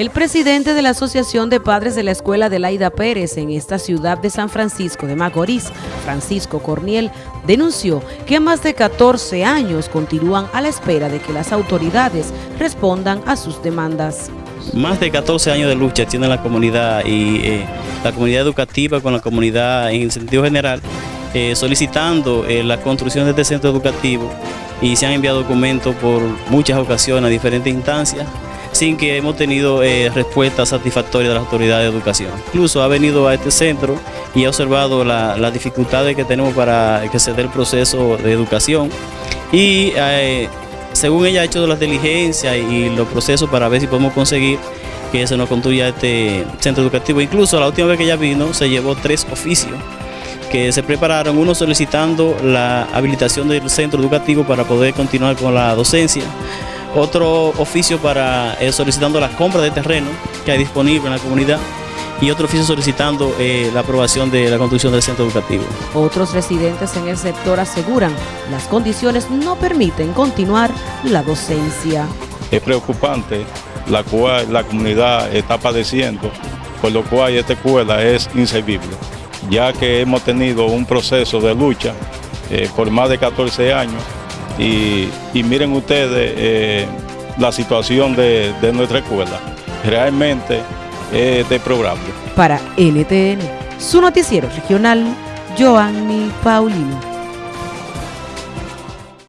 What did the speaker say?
El presidente de la Asociación de Padres de la Escuela de Laida Pérez en esta ciudad de San Francisco de Macorís, Francisco Corniel, denunció que más de 14 años continúan a la espera de que las autoridades respondan a sus demandas. Más de 14 años de lucha tiene la comunidad y eh, la comunidad educativa con la comunidad en el sentido general, eh, solicitando eh, la construcción de este centro educativo y se han enviado documentos por muchas ocasiones a diferentes instancias sin que hemos tenido eh, respuesta satisfactoria de las autoridades de educación. Incluso ha venido a este centro y ha observado las dificultades que tenemos para que se dé el proceso de educación y eh, según ella ha hecho las diligencias y los procesos para ver si podemos conseguir que se nos construya este centro educativo. Incluso la última vez que ella vino se llevó tres oficios que se prepararon, uno solicitando la habilitación del centro educativo para poder continuar con la docencia, otro oficio para eh, solicitando la compra de terreno que hay disponible en la comunidad y otro oficio solicitando eh, la aprobación de la construcción del centro educativo. Otros residentes en el sector aseguran las condiciones no permiten continuar la docencia. Es preocupante la cual la comunidad está padeciendo, por lo cual esta escuela es inservible, ya que hemos tenido un proceso de lucha eh, por más de 14 años y, miren ustedes eh, la situación de, nuestra escuela. Realmente es deplorable. Para NTN, su noticiero regional, Joanny Paulino.